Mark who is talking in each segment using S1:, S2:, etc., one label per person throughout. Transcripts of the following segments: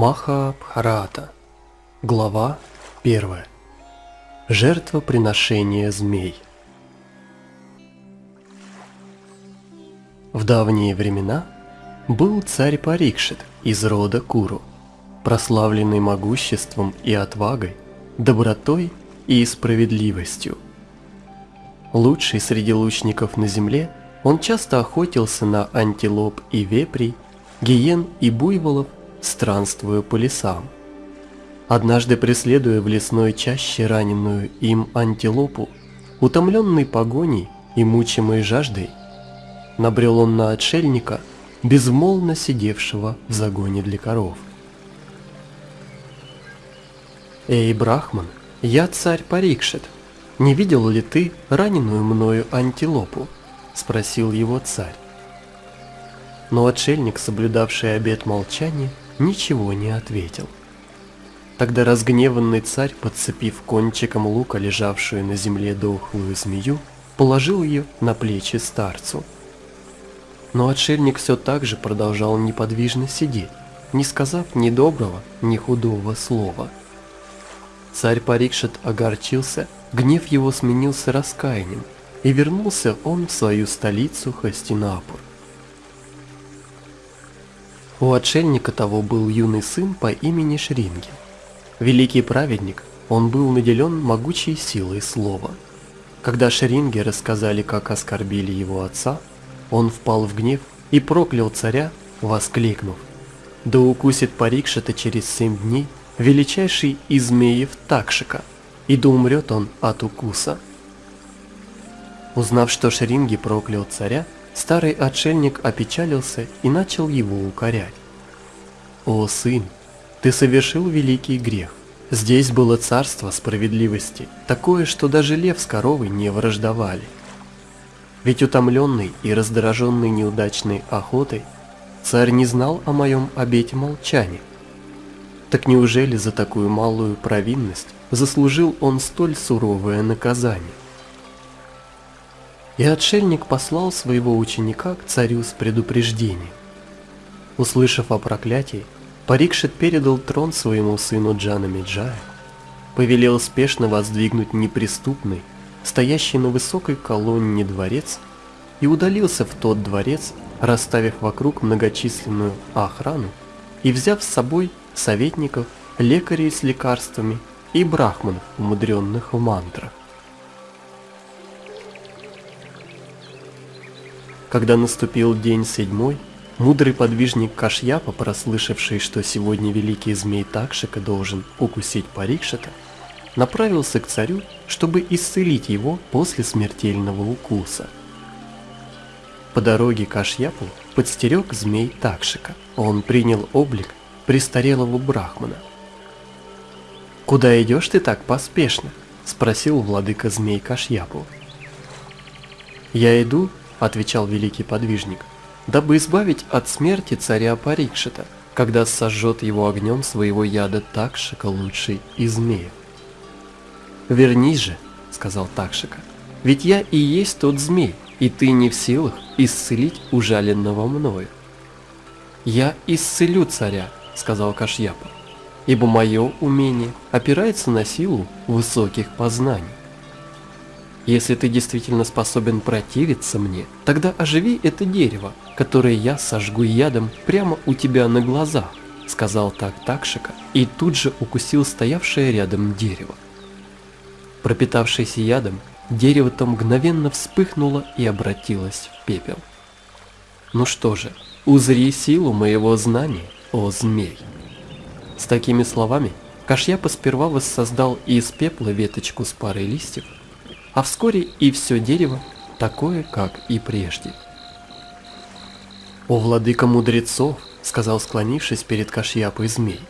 S1: Маха Бхарата. Глава 1. Жертвоприношение змей. В давние времена был царь Парикшит из рода Куру, прославленный могуществом и отвагой, добротой и справедливостью. Лучший среди лучников на земле, он часто охотился на антилоп и вепрей, гиен и буйволов, странствуя по лесам. Однажды преследуя в лесной чаще раненую им антилопу, утомленный погоней и мучимой жаждой, набрел он на отшельника, безмолвно сидевшего в загоне для коров. «Эй, Брахман, я царь Парикшит, не видел ли ты раненую мною антилопу?» – спросил его царь. Но отшельник, соблюдавший обет молчания, ничего не ответил. Тогда разгневанный царь, подцепив кончиком лука лежавшую на земле дохлую змею, положил ее на плечи старцу. Но отшельник все так же продолжал неподвижно сидеть, не сказав ни доброго, ни худого слова. Царь Парикшит огорчился, гнев его сменился раскаянием, и вернулся он в свою столицу Хастинапур. У отшельника того был юный сын по имени Шринги. Великий праведник, он был наделен могучей силой слова. Когда Шринги рассказали, как оскорбили его отца, он впал в гнев и проклял царя, воскликнув. «Да укусит Парикшита через семь дней величайший из змеев Такшика, и да умрет он от укуса». Узнав, что Шринги проклял царя, Старый отшельник опечалился и начал его укорять. «О, сын, ты совершил великий грех. Здесь было царство справедливости, такое, что даже лев с коровой не враждовали. Ведь утомленный и раздраженный неудачной охотой, царь не знал о моем обете молчания. Так неужели за такую малую провинность заслужил он столь суровое наказание? И отшельник послал своего ученика к царю с предупреждением. Услышав о проклятии, Парикшит передал трон своему сыну Джана Меджая, повелел спешно воздвигнуть неприступный, стоящий на высокой колонне дворец, и удалился в тот дворец, расставив вокруг многочисленную охрану и взяв с собой советников, лекарей с лекарствами и брахманов, умудренных в мантрах. Когда наступил день седьмой, мудрый подвижник Кашьяпа, прослышавший, что сегодня великий змей Такшика должен укусить Парикшита, направился к царю, чтобы исцелить его после смертельного укуса. По дороге Кашьяпу подстерег змей Такшика. Он принял облик престарелого брахмана. «Куда идешь ты так поспешно?» – спросил владыка змей Кашьяпу. «Я иду отвечал великий подвижник, дабы избавить от смерти царя Парикшита, когда сожжет его огнем своего яда Такшика лучший из змеев. «Вернись же», — сказал Такшика, — «ведь я и есть тот змей, и ты не в силах исцелить ужаленного мною». «Я исцелю царя», — сказал Кашьяпа, — «ибо мое умение опирается на силу высоких познаний». Если ты действительно способен противиться мне, тогда оживи это дерево, которое я сожгу ядом прямо у тебя на глазах, сказал так Такшика и тут же укусил стоявшее рядом дерево. Пропитавшееся ядом, дерево-то мгновенно вспыхнуло и обратилось в пепел. Ну что же, узри силу моего знания, о змей. С такими словами Кашьяпа сперва воссоздал из пепла веточку с парой листьев, а вскоре и все дерево такое, как и прежде. «О, владыка мудрецов!» — сказал склонившись перед Кашьяпой змей.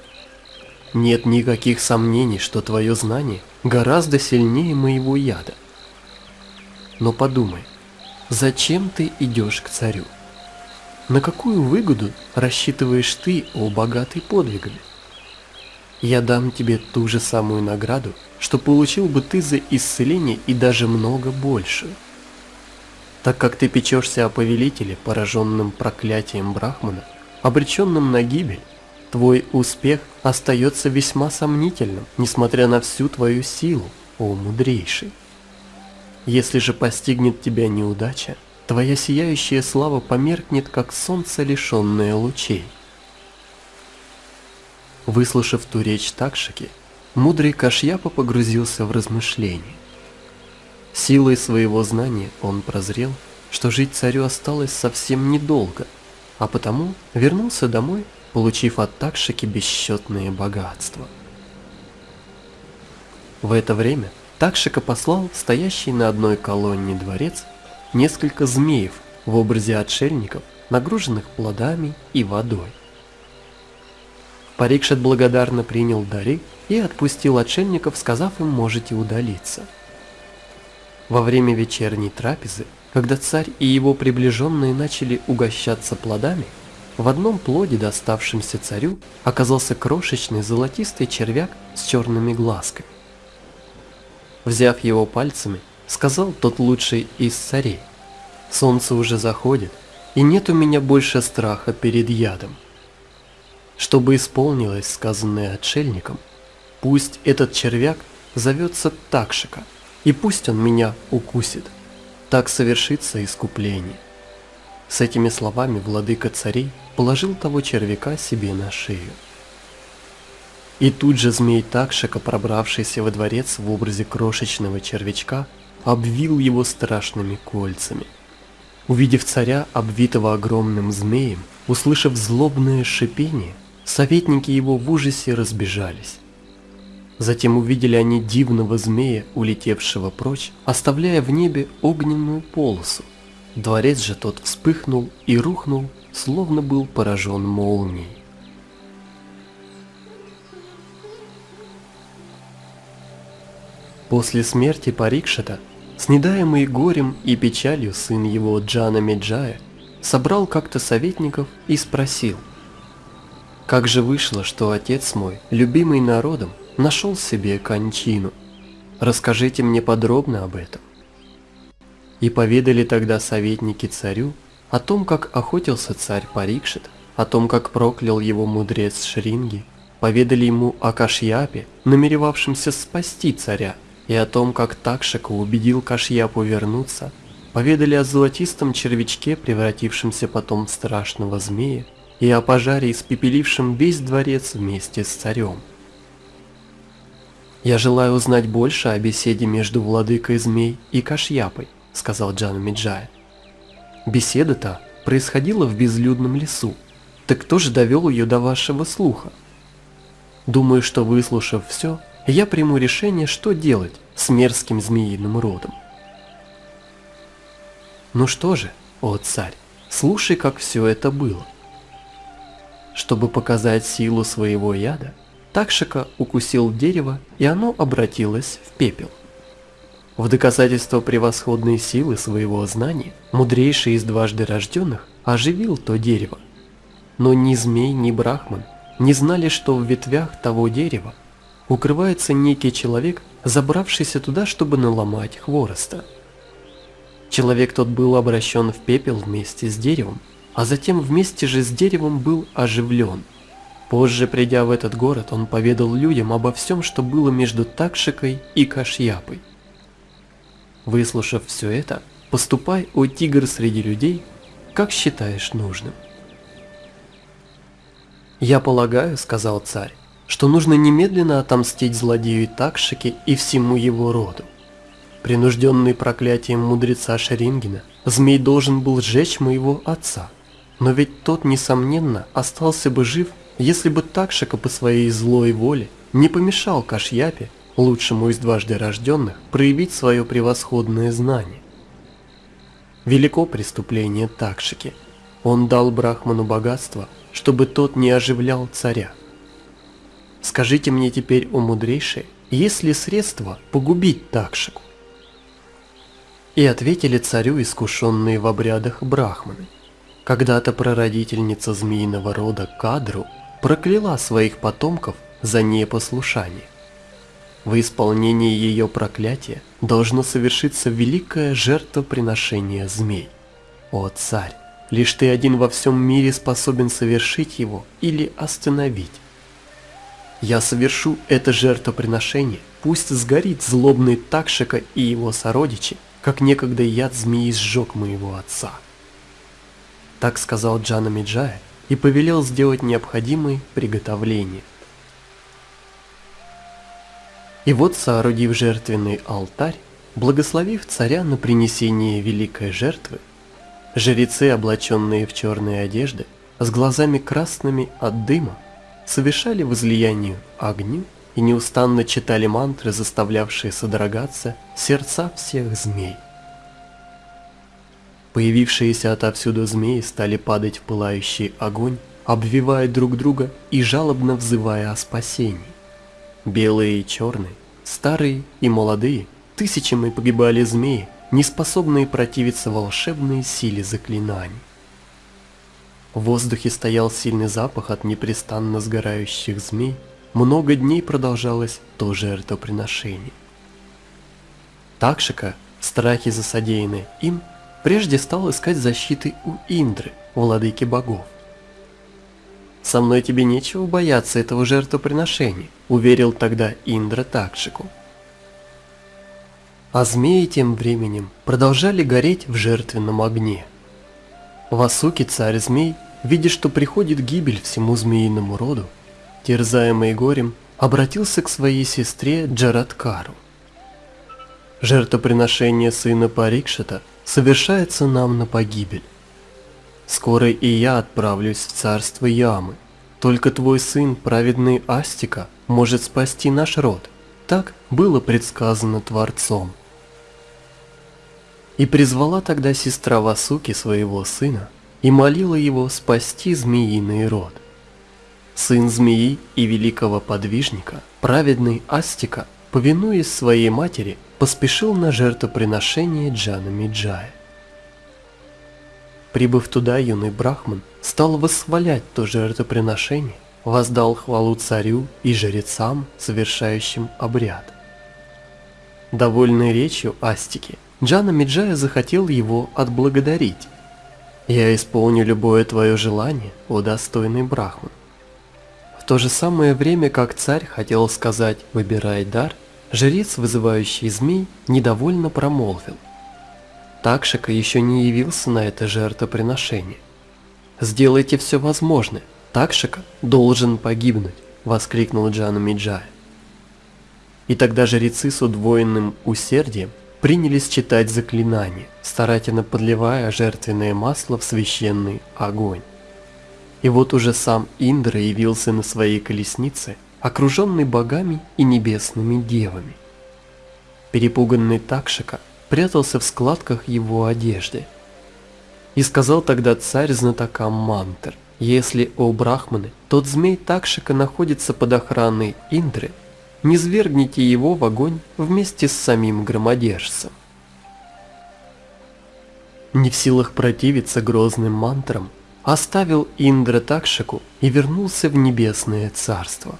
S1: «Нет никаких сомнений, что твое знание гораздо сильнее моего яда. Но подумай, зачем ты идешь к царю? На какую выгоду рассчитываешь ты, о богатый подвигами? Я дам тебе ту же самую награду, что получил бы ты за исцеление и даже много больше. Так как ты печешься о повелителе, пораженном проклятием Брахмана, обреченном на гибель, твой успех остается весьма сомнительным, несмотря на всю твою силу, о мудрейший. Если же постигнет тебя неудача, твоя сияющая слава померкнет, как солнце, лишенное лучей. Выслушав ту речь Такшики, мудрый Кашьяпа погрузился в размышления. Силой своего знания он прозрел, что жить царю осталось совсем недолго, а потому вернулся домой, получив от Такшики бесчетные богатства. В это время Такшика послал стоящий на одной колонне дворец несколько змеев в образе отшельников, нагруженных плодами и водой. Парикшет благодарно принял дары и отпустил отшельников, сказав им «можете удалиться». Во время вечерней трапезы, когда царь и его приближенные начали угощаться плодами, в одном плоде, доставшемся царю, оказался крошечный золотистый червяк с черными глазками. Взяв его пальцами, сказал тот лучший из царей, «Солнце уже заходит, и нет у меня больше страха перед ядом. Чтобы исполнилось сказанное отшельником, пусть этот червяк зовется Такшика, и пусть он меня укусит. Так совершится искупление». С этими словами владыка царей положил того червяка себе на шею. И тут же змей Такшика, пробравшийся во дворец в образе крошечного червячка, обвил его страшными кольцами. Увидев царя, обвитого огромным змеем, услышав злобное шипение, советники его в ужасе разбежались. Затем увидели они дивного змея, улетевшего прочь, оставляя в небе огненную полосу. Дворец же тот вспыхнул и рухнул, словно был поражен молнией. После смерти Парикшата, снедаемый горем и печалью сын его Джана Меджая, собрал как-то советников и спросил, «Как же вышло, что отец мой, любимый народом, нашел себе кончину? Расскажите мне подробно об этом». И поведали тогда советники царю о том, как охотился царь Парикшит, о том, как проклял его мудрец Шринги, поведали ему о Кашьяпе, намеревавшемся спасти царя, и о том, как Такшика убедил Кашьяпу вернуться, поведали о золотистом червячке, превратившемся потом в страшного змея, и о пожаре, испепелившем весь дворец вместе с царем. «Я желаю узнать больше о беседе между владыкой змей и Кашьяпой», — сказал Джан Миджая. «Беседа-то происходила в безлюдном лесу, так кто же довел ее до вашего слуха? Думаю, что выслушав все, я приму решение, что делать с мерзким змеиным родом. Ну что же, о царь, слушай, как все это было. Чтобы показать силу своего яда, Такшика укусил дерево, и оно обратилось в пепел. В доказательство превосходной силы своего знания, мудрейший из дважды рожденных оживил то дерево. Но ни змей, ни брахман не знали, что в ветвях того дерева укрывается некий человек, забравшийся туда, чтобы наломать хвороста. Человек тот был обращен в пепел вместе с деревом, а затем вместе же с деревом был оживлен. Позже, придя в этот город, он поведал людям обо всем, что было между Такшикой и Кашьяпой. Выслушав все это, поступай, о тигр среди людей, как считаешь нужным. «Я полагаю, — сказал царь, что нужно немедленно отомстить злодею Такшике и всему его роду. Принужденный проклятием мудреца Шерингена, змей должен был сжечь моего отца. Но ведь тот, несомненно, остался бы жив, если бы Такшика по своей злой воле не помешал Кашьяпе, лучшему из дважды рожденных, проявить свое превосходное знание. Велико преступление Такшики. Он дал Брахману богатство, чтобы тот не оживлял царя. Скажите мне теперь, о мудрейшие, есть ли средства погубить Такшику? И ответили царю искушенные в обрядах брахманы. Когда-то прародительница змеиного рода Кадру прокляла своих потомков за непослушание. В исполнении ее проклятия должно совершиться великое жертвоприношение змей. О царь, Лишь ты один во всем мире способен совершить его или остановить. Я совершу это жертвоприношение, пусть сгорит злобный Такшика и его сородичи, как некогда яд змеи сжег моего отца. Так сказал Джана Миджая и повелел сделать необходимые приготовления. И вот, соорудив жертвенный алтарь, благословив царя на принесение великой жертвы, жрецы, облаченные в черные одежды, с глазами красными от дыма, совершали возлияние огню и неустанно читали мантры, заставлявшие содрогаться сердца всех змей. Появившиеся отовсюду змеи стали падать в пылающий огонь, обвивая друг друга и жалобно взывая о спасении. Белые и черные, старые и молодые, тысячами погибали змеи, не способные противиться волшебной силе заклинаний. В воздухе стоял сильный запах от непрестанно сгорающих змей. Много дней продолжалось то жертвоприношение. Такшика, в страхе за содеянное им, прежде стал искать защиты у Индры, владыки богов. «Со мной тебе нечего бояться этого жертвоприношения», — уверил тогда Индра Такшику. А змеи тем временем продолжали гореть в жертвенном огне. Васуки, царь змей, видя, что приходит гибель всему змеиному роду, терзаемый горем, обратился к своей сестре Джараткару. Жертвоприношение сына Парикшата совершается нам на погибель. Скоро и я отправлюсь в царство Ямы. Только твой сын, праведный Астика, может спасти наш род. Так было предсказано Творцом. И призвала тогда сестра Васуки своего сына и молила его спасти змеиный род. Сын змеи и великого подвижника, праведный Астика, повинуясь своей матери, поспешил на жертвоприношение Джана Миджая. Прибыв туда, юный брахман стал восхвалять то жертвоприношение, воздал хвалу царю и жрецам, совершающим обряд. Довольный речью Астики, Джана Миджая захотел его отблагодарить. «Я исполню любое твое желание, о достойный Брахман». То же самое время, как царь хотел сказать «выбирай дар», жрец, вызывающий змей, недовольно промолвил. Такшика еще не явился на это жертвоприношение. «Сделайте все возможное, Такшика должен погибнуть», — воскликнул Джана Миджая. И тогда жрецы с удвоенным усердием принялись читать заклинания, старательно подливая жертвенное масло в священный огонь. И вот уже сам Индра явился на своей колеснице, окруженный богами и небесными девами. Перепуганный Такшика прятался в складках его одежды. И сказал тогда царь знатокам Мантер, если, о Брахманы, тот змей Такшика находится под охраной Индры, не свергните его в огонь вместе с самим громодержцем. Не в силах противиться грозным мантрам, оставил Индра Такшику и вернулся в небесное царство.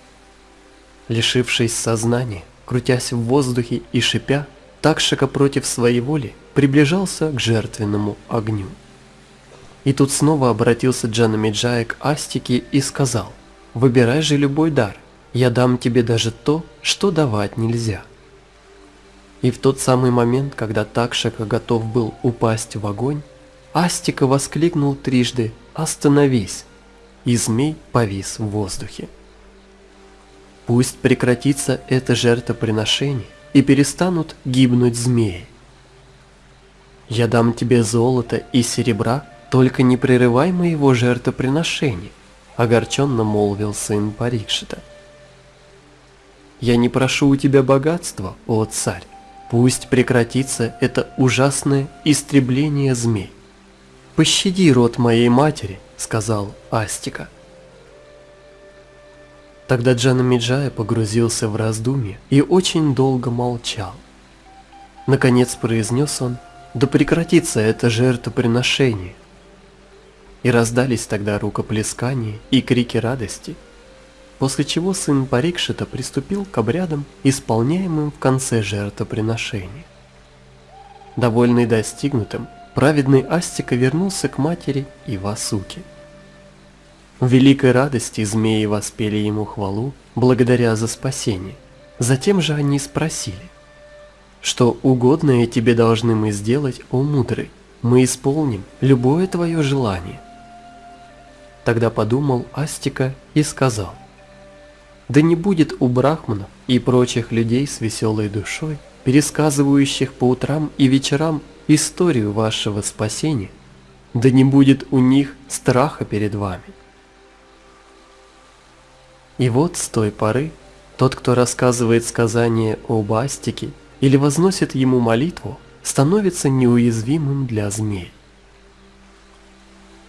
S1: Лишившись сознания, крутясь в воздухе и шипя, Такшика против своей воли приближался к жертвенному огню. И тут снова обратился Джанамиджая к Астике и сказал, «Выбирай же любой дар, я дам тебе даже то, что давать нельзя. И в тот самый момент, когда Такшака готов был упасть в огонь, Астика воскликнул трижды «Остановись!» и змей повис в воздухе. Пусть прекратится это жертвоприношение и перестанут гибнуть змеи. Я дам тебе золото и серебра, только не прерывай моего жертвоприношения, огорченно молвил сын Парикшита. Я не прошу у тебя богатства, о царь. Пусть прекратится это ужасное истребление змей. Пощади род моей матери, сказал Астика. Тогда Джана Миджая погрузился в раздумье и очень долго молчал. Наконец произнес он, да прекратится это жертвоприношение. И раздались тогда рукоплескания и крики радости – после чего сын Парикшита приступил к обрядам, исполняемым в конце жертвоприношения. Довольный достигнутым, праведный Астика вернулся к матери и Васуке. В великой радости змеи воспели ему хвалу, благодаря за спасение. Затем же они спросили, «Что угодное тебе должны мы сделать, о мудрый? Мы исполним любое твое желание». Тогда подумал Астика и сказал, «Да не будет у брахманов и прочих людей с веселой душой, пересказывающих по утрам и вечерам историю вашего спасения, да не будет у них страха перед вами». И вот с той поры тот, кто рассказывает сказание об Астике или возносит ему молитву, становится неуязвимым для змей.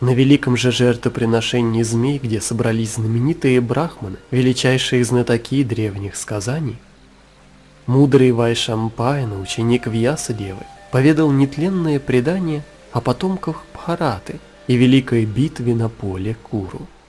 S1: На великом же жертвоприношении змей, где собрались знаменитые брахманы, величайшие знатоки древних сказаний, мудрый Вайшампайна, ученик Вьясадевы, поведал нетленное предание о потомках Бхараты и великой битве на поле Куру –